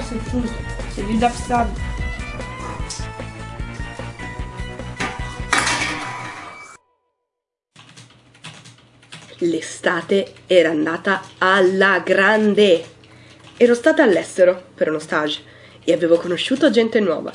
si fosse giusto, se gli dapstavi. L'estate era andata alla grande. Ero stata all'estero per uno stage e avevo conosciuto gente nuova.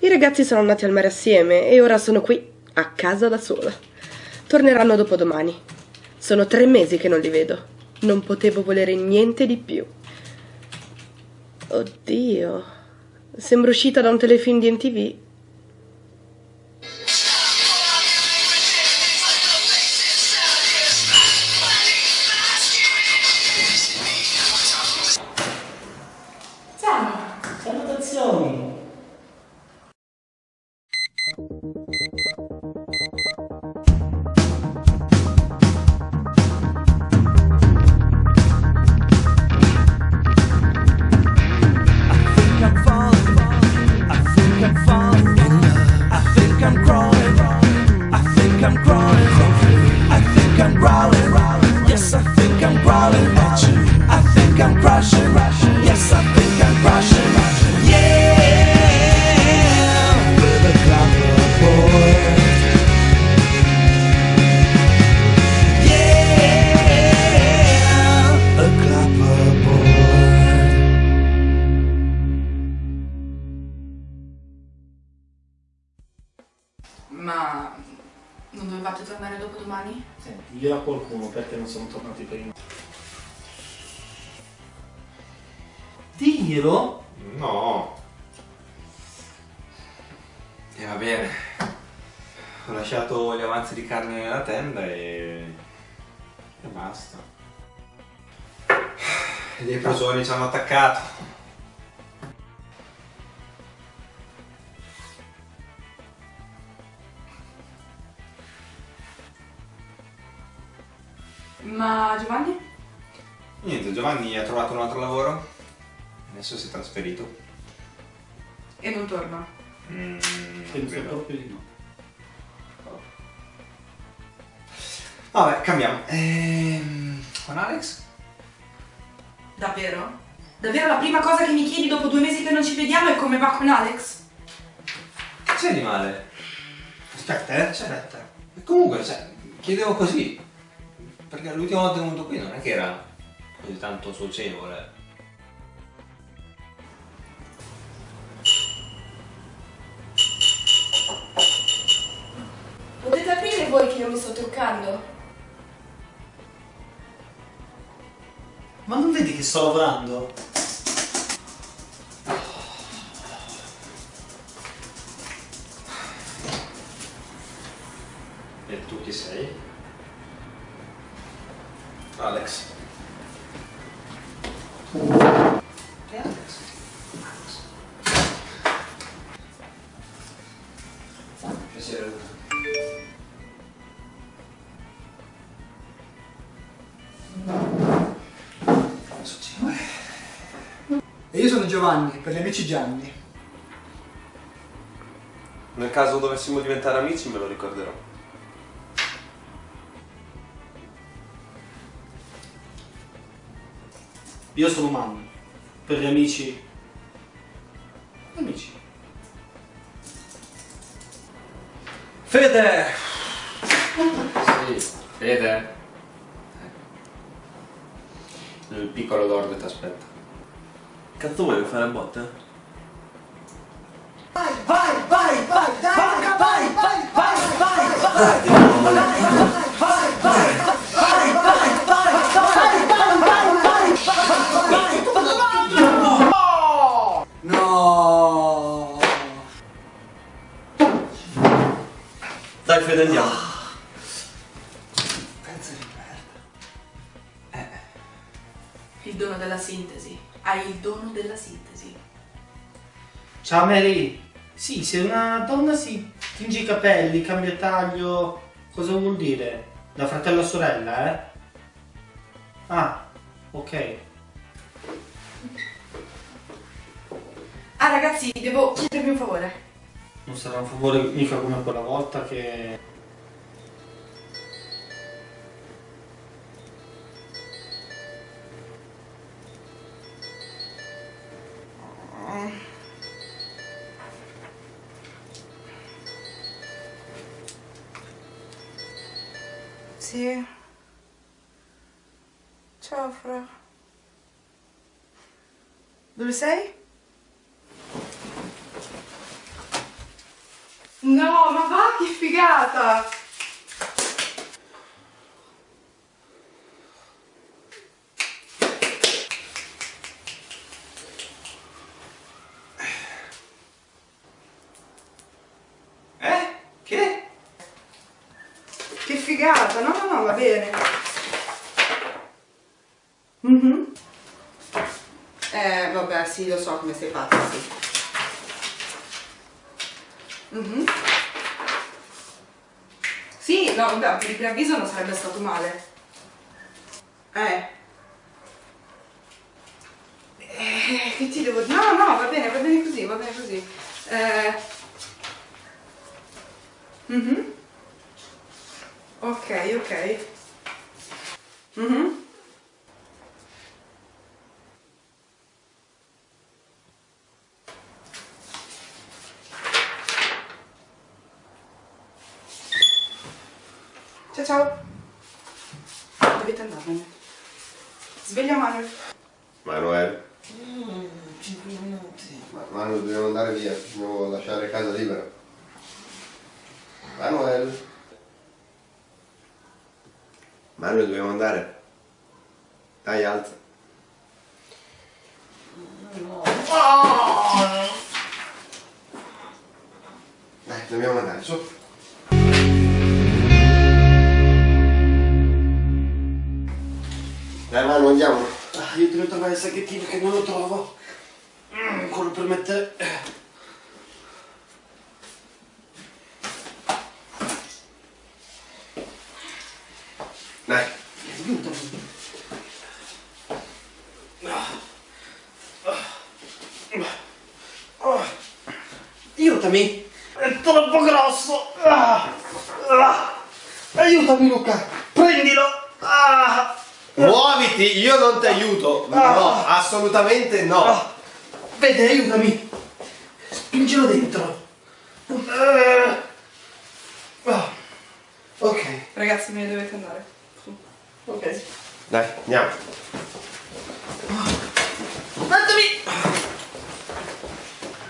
I ragazzi sono andati al mare assieme e ora sono qui, a casa da sola. Torneranno dopodomani. Sono tre mesi che non li vedo. Non potevo volere niente di più. Oddio. Sembro uscita da un telefilm di MTV. Sono tornati prima. Diglielo! No. E va bene. Ho lasciato gli avanzi di carne nella tenda e... e basta. E dei prosoni ci hanno attaccato. Ma Giovanni? Niente, Giovanni ha trovato un altro lavoro. Adesso si è trasferito. E non torna. Mm, Penso proprio di no. Vabbè, cambiamo. Ehm, con Alex? Davvero? Davvero la prima cosa che mi chiedi dopo due mesi che non ci vediamo è come va con Alex? Che c'è di male? Aspetta, eh, aspetta. E comunque, cioè, chiedevo così. Perché l'ultima volta che è venuto qui non è che era così tanto socievole. Potete aprire voi che io mi sto truccando? Ma non vedi che sto lavorando? E tu chi sei? Alex. Che Alex? Piacere. E io sono Giovanni, per gli amici Gianni. Nel caso dovessimo diventare amici me lo ricorderò. Io sono Manu, per gli amici... Amici. Fede! Sì, Fede. Il piccolo Lord ti aspetta. Cazzo vuoi fare a botte? No! Dai Fede andiamo. Pezzo di merda. Il dono della sintesi. Hai il dono della sintesi. Ciao Mary. Sì, se una donna si tinge i capelli, cambia taglio, cosa vuol dire? Da fratello a sorella, eh? Ah, ok. Ah ragazzi, devo chiedervi un favore. Non sarà un favore mica come quella volta che... Sì. Ciao, Fra. Dove sei? No, ma va, che figata! Eh? Che? Che figata! No, no, no, va bene. Mhm. Eh, vabbè, sì, lo so come sei fatta, sì. Mhm. Sì, no, vabbè, per il preavviso non sarebbe stato male. Eh. Eh, che ti devo dire? No, no, va bene, va bene così, va bene così. Eh. Mhm. Ok, ok. Mhm. Ciao ciao. Dovete andarvene. Sveglia Manuel. Manuel. Ma Manuel, dobbiamo andare via, dobbiamo lasciare casa libera. Manuel. Manuel, dobbiamo andare. Dai, alza. Dai, dobbiamo andare, su. Manu, andiamo. Ah, io devo trovare il sacchettino che non lo trovo. Mm, quello per mettere. Dai. Aiutami! È troppo grosso! Ah, ah. Aiutami Luca! Prendilo! Ah, Muoviti, io non ti aiuto. No, assolutamente no. ah. Vede, aiutami! Spingilo dentro! Ah. Ah. Ok, Ragazzi, me ne dovete andare. Su. ok. Dai, andiamo. Datemi!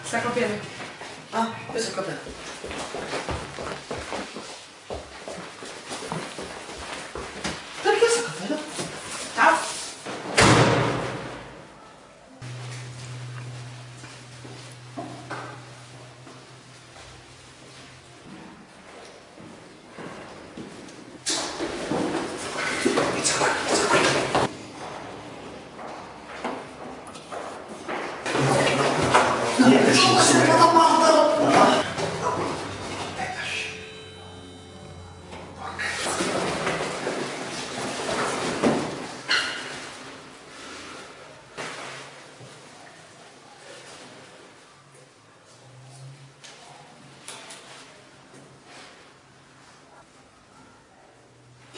Sacco a piede. Ah, questo è il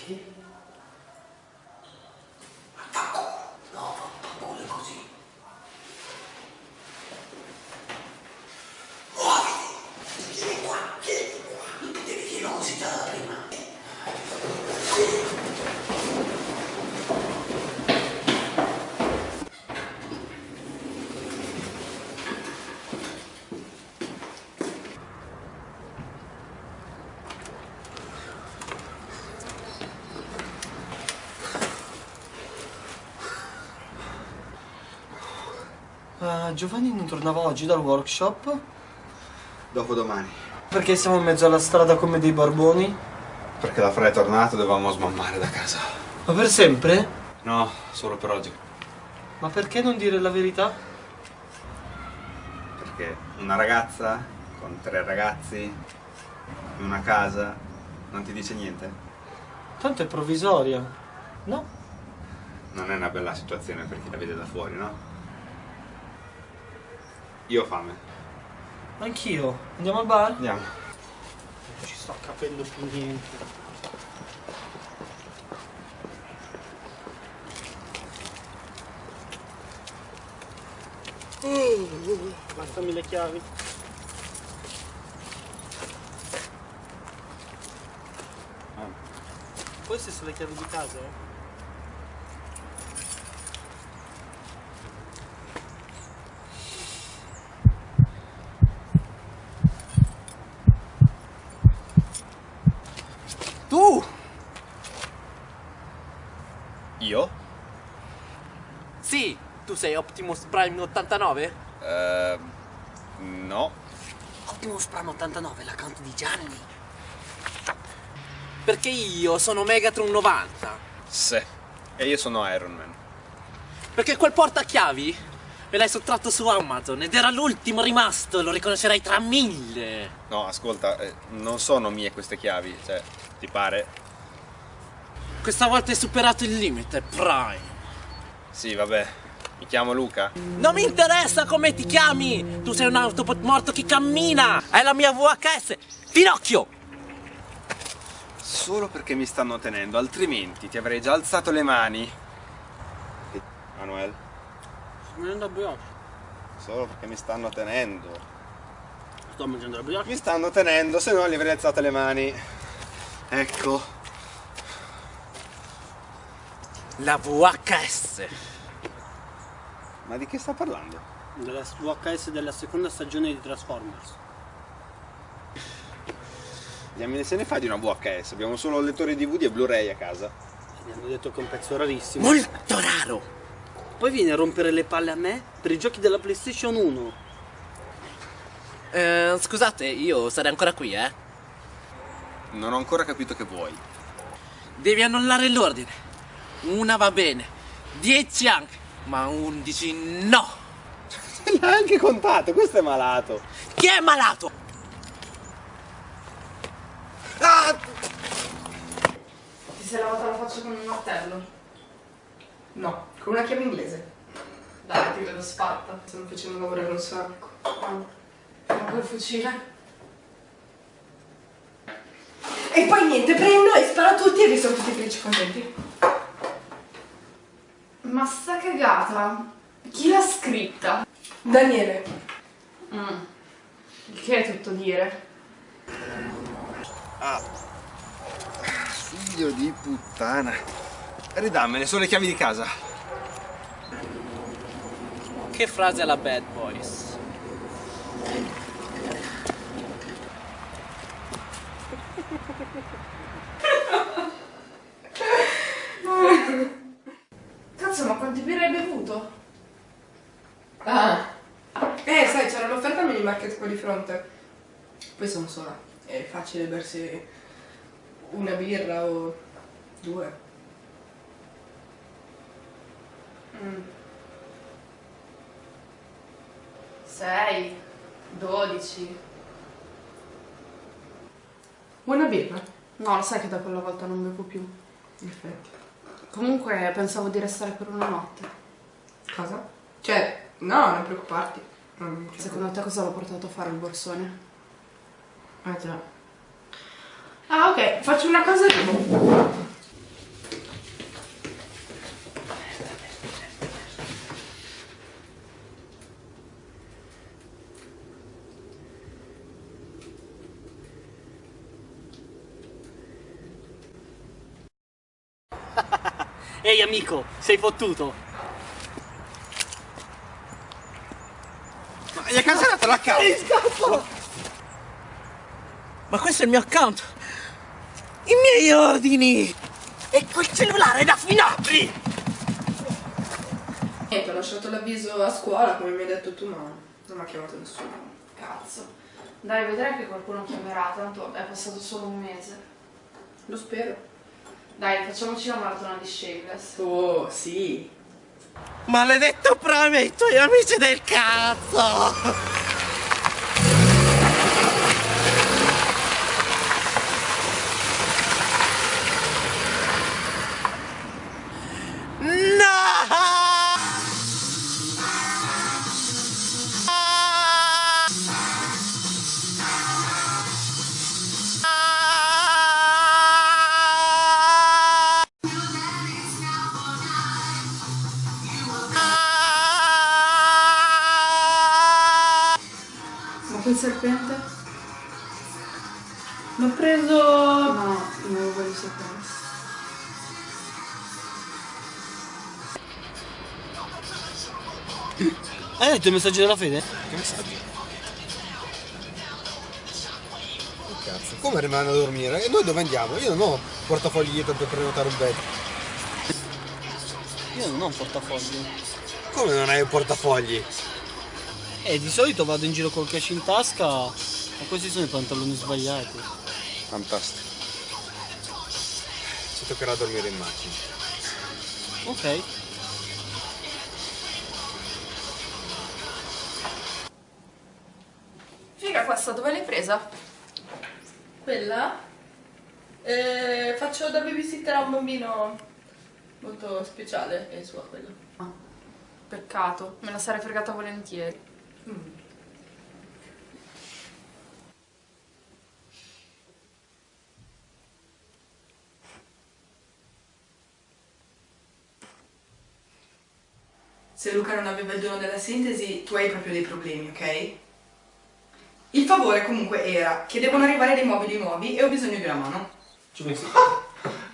aqui. Ah, Giovanni non tornava oggi dal workshop? Dopodomani. Perché siamo in mezzo alla strada come dei barboni? Perché la Fra è tornato dovevamo smammare da casa. Ma per sempre? No, solo per oggi. Ma perché non dire la verità? Perché una ragazza con tre ragazzi in una casa non ti dice niente? Tanto è provvisoria. No? Non è una bella situazione per chi la vede da fuori, no? Io ho fame. Anch'io. Andiamo al bar? Andiamo. Non ci sto capendo più niente. Passami le chiavi. Queste sono le chiavi di casa? eh? Tu! Io? Sì, tu sei Optimus Prime 89? Eh, no. Optimus Prime 89, l'account di Gianni. Perché io sono Megatron 90. Se. E io sono Iron Man. Perché quel portachiavi me l'hai sottratto su Amazon ed era l'ultimo rimasto, lo riconoscerai tra mille. No, ascolta, eh, non sono mie queste chiavi, cioè, ti pare? Questa volta hai superato il limite, Prime. Sì, vabbè. Mi chiamo Luca. Non mi interessa come ti chiami! Tu sei un Autobot morto che cammina! Hai la mia VHS! Pinocchio! Solo perché mi stanno tenendo, altrimenti ti avrei già alzato le mani. E- Manuel, Sto mangiando la brioche. solo perché mi stanno tenendo. Sto mangiando la brioche. Mi stanno tenendo, se no gli avrei alzato le mani. Ecco. La VHS! Ma di che sta parlando? Della VHS della seconda stagione di Transformers. Diamine se ne fa di una VHS, abbiamo solo il lettore DVD e Blu-ray a casa. Mi hanno detto che è un pezzo rarissimo. Molto raro! Poi viene a rompere le palle a me per i giochi della PlayStation 1. Eh, scusate, io sarei ancora qui, eh? Non ho ancora capito che vuoi. Devi annullare l'ordine. Una va bene, dieci anche, ma undici no! L'ha anche contato, questo è malato. Chi è malato? Ti sei lavata la faccia con un martello? No, con una chiave inglese. Dai, ti vedo sfatta. Stanno facendo lavorare un sacco. Ma quel fucile? E poi niente, prendo e sparo a tutti e vi sono tutti felici contenti. Ma sta cagata? Chi l'ha scritta? Daniele, Mm. Il che è tutto dire. Figlio di puttana. Ridammene, sono le chiavi di casa. Che frase alla Bad Boys? Cazzo, ma quanti birre hai bevuto? Ah. Eh, sai, c'era l'offerta market qua di fronte. Poi sono sola. È facile bersi una birra o due. Mm. 6, 12. Vuoi una birra? No, lo sai che da quella volta non bevo più. In effetti. Comunque pensavo di restare per una notte. Cosa? Cioè, no, non preoccuparti. C'è Secondo te cosa l'ho portato a fare il borsone? Ah già. Ah ok, faccio una cosa dopo. Ehi amico, sei fottuto? Ma gli hai cancellato l'account? Ma questo è il mio account! I miei ordini! E quel cellulare è da finapri! Niente, ho lasciato l'avviso a scuola, come mi hai detto tu, ma non mi ha chiamato nessuno. Cazzo. Dai, vedrai che qualcuno chiamerà, tanto è passato solo un mese. Lo spero. Dai, facciamoci la maratona di Shameless. Oh, sì. Maledetto Prime e i tuoi amici del cazzo! Letto il messaggio della fede? Che messaggio? Che cazzo? Come rimane a dormire? E noi dove andiamo? Io non ho portafogli dietro per prenotare un bed. Io non ho un portafoglio. Come non hai un portafogli? E di solito vado in giro col cash in tasca, ma questi sono i pantaloni sbagliati. Fantastico. Ci toccherà dormire in macchina. Ok. Questa, dove l'hai presa? Quella? Eh, faccio da babysitter a un bambino molto speciale e sua quella. Ah, peccato, me la sarei fregata volentieri. Mm. Se Luca non aveva il dono della sintesi, tu hai proprio dei problemi, ok? Il favore comunque era che devono arrivare dei mobili nuovi e ho bisogno di una mano. Ci pensi?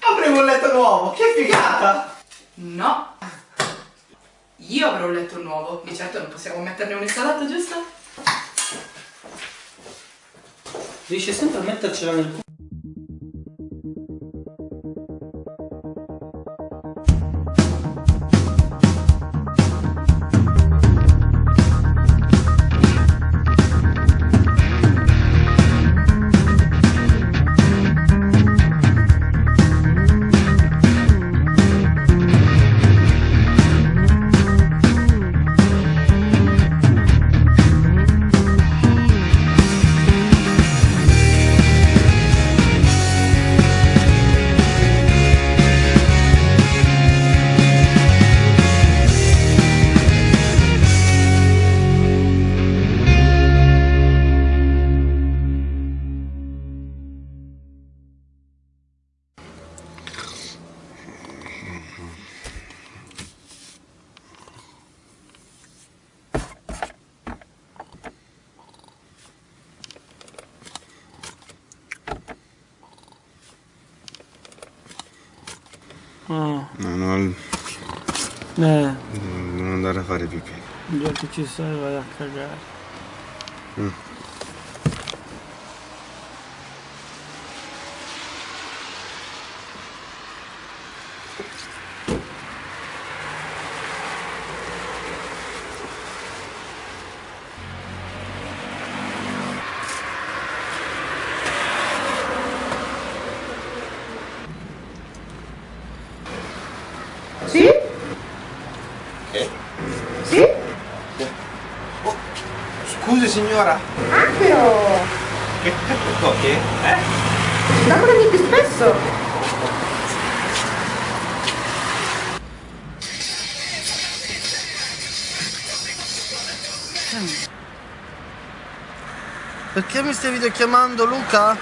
Avremo un letto nuovo, che figata! No. Io avrò un letto nuovo, di certo non possiamo metterne un installato, giusto? Riesci sempre a mettercela nel culo. Eh, non andare a fare pipì. già che ci sei vai a cagare. Sì? Però! Che? Che? Eh? Lavorami più spesso! Perché mi stai videochiamando Luca?